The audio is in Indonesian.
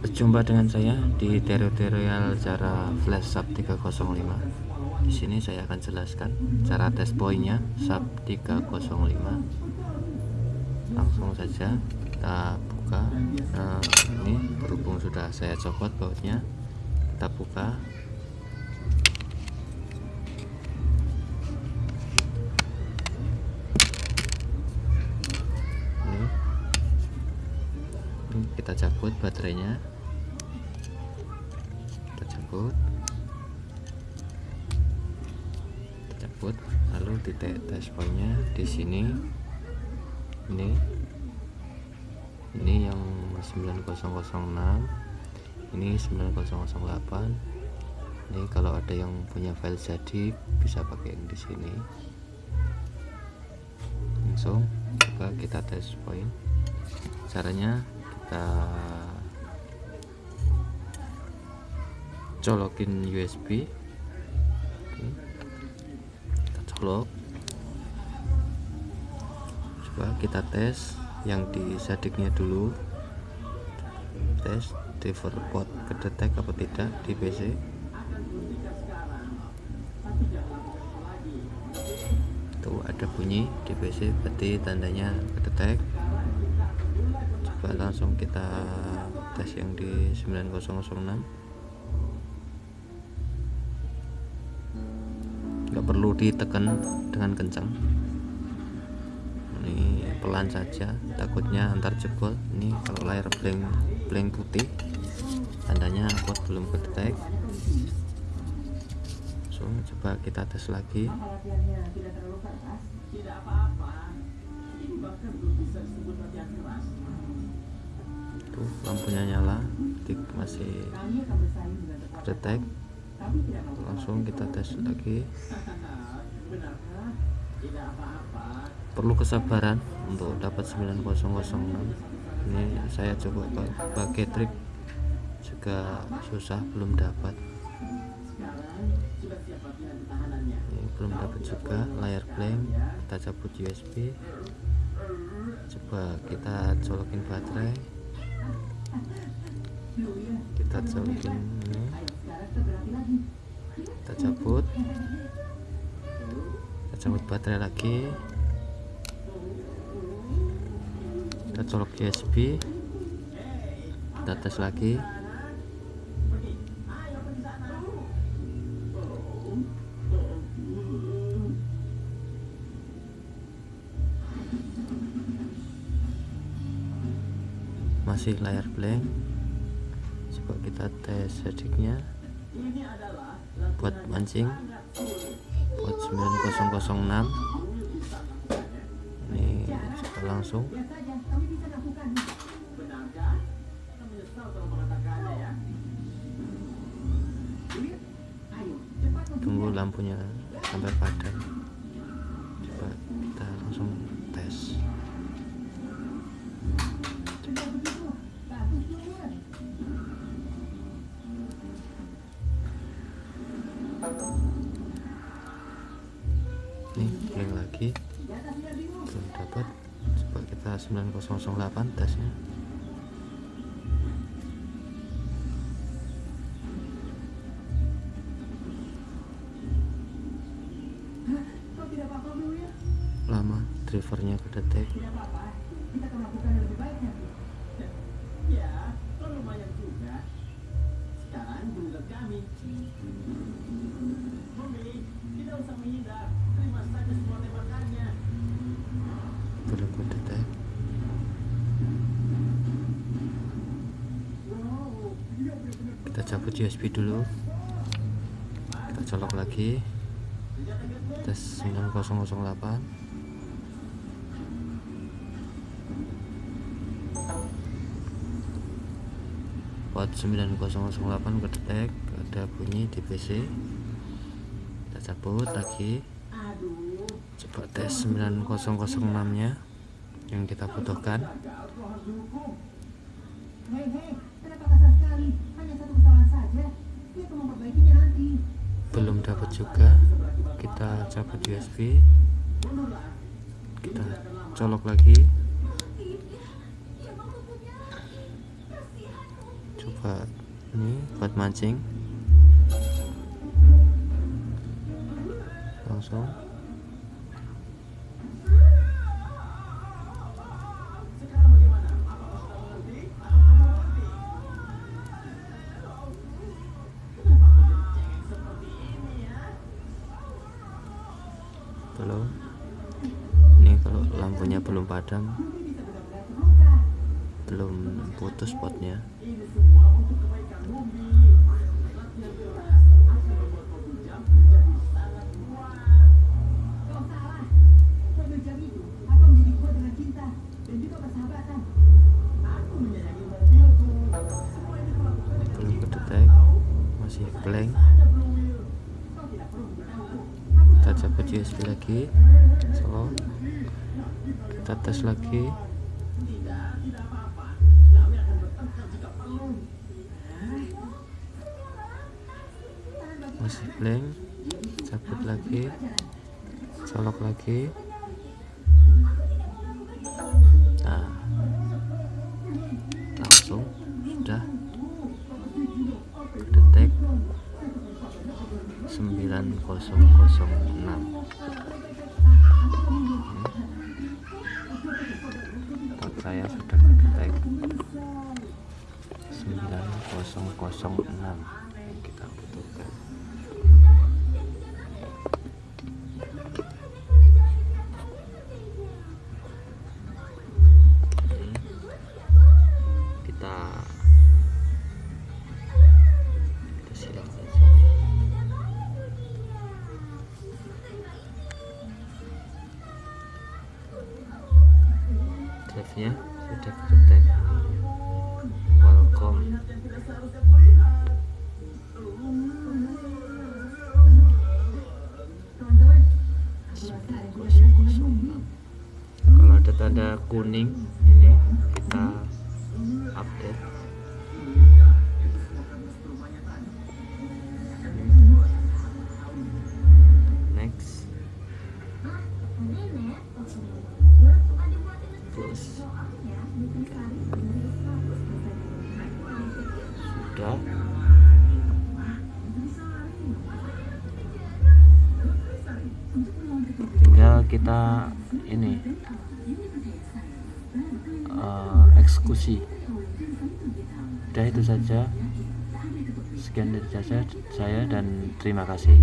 Berjumpa dengan saya di tutorial cara flash sub 305. Di sini saya akan jelaskan cara tes poinnya sub 305. Langsung saja kita buka. Nah, ini berhubung sudah saya copot bautnya, kita buka. Kita cabut baterainya. Cabut. Cabut. Lalu titik pointnya di sini. Ini. Ini yang 9006 ini 9008 ini kalau ada yang punya file jadi bisa pakai yang di sini. Langsung coba kita tes point. Caranya kita colokin USB Oke. kita colok. Coba kita tes yang di sadiknya dulu. Tes di port kedetek apa tidak di PC tuh ada bunyi di PC berarti tandanya kedetek coba langsung kita tes yang di 9006 nggak perlu ditekan dengan kencang. Ini pelan saja takutnya antar jebol. Ini kalau layar blank blank putih tandanya pot belum kedetek. So coba kita tes lagi tuh lampunya nyala masih kedetek langsung kita tes lagi. Perlu kesabaran untuk dapat 9006 ini saya coba pakai trik juga susah belum dapat. Ini belum dapat juga layar blank kita cabut USB coba kita colokin baterai kita colokin ini kita cabut kita cabut baterai lagi. Kita colok USB kita tes lagi. Masih layar blank coba kita tes sediknya buat mancing. Buat 9006 ini coba langsung. Tunggu lampunya sampai padam lagi. Belum dapat. Coba kita 9008 tesnya lama drivernya kedetek belum kita cabut USB dulu. Kita colok lagi. Tes 9008 port 9008 kedetek ada bunyi di PC kita cabut lagi. Coba tes 9006 nya yang kita butuhkan dapat juga. Kita cabut USB kita colok lagi. Coba ini buat mancing. Langsung padam belum putus spotnya. Belum kedetek masih blank coba USB lagi. So kita tes lagi. Masih blank. Cabut lagi. Colok lagi 9006 Tot saya sudah kedetek 9006 kuning ini kita update. Next. Close sudah. Tinggal kita ini eksekusi. Udah itu saja. Sekian dari saya saya dan terima kasih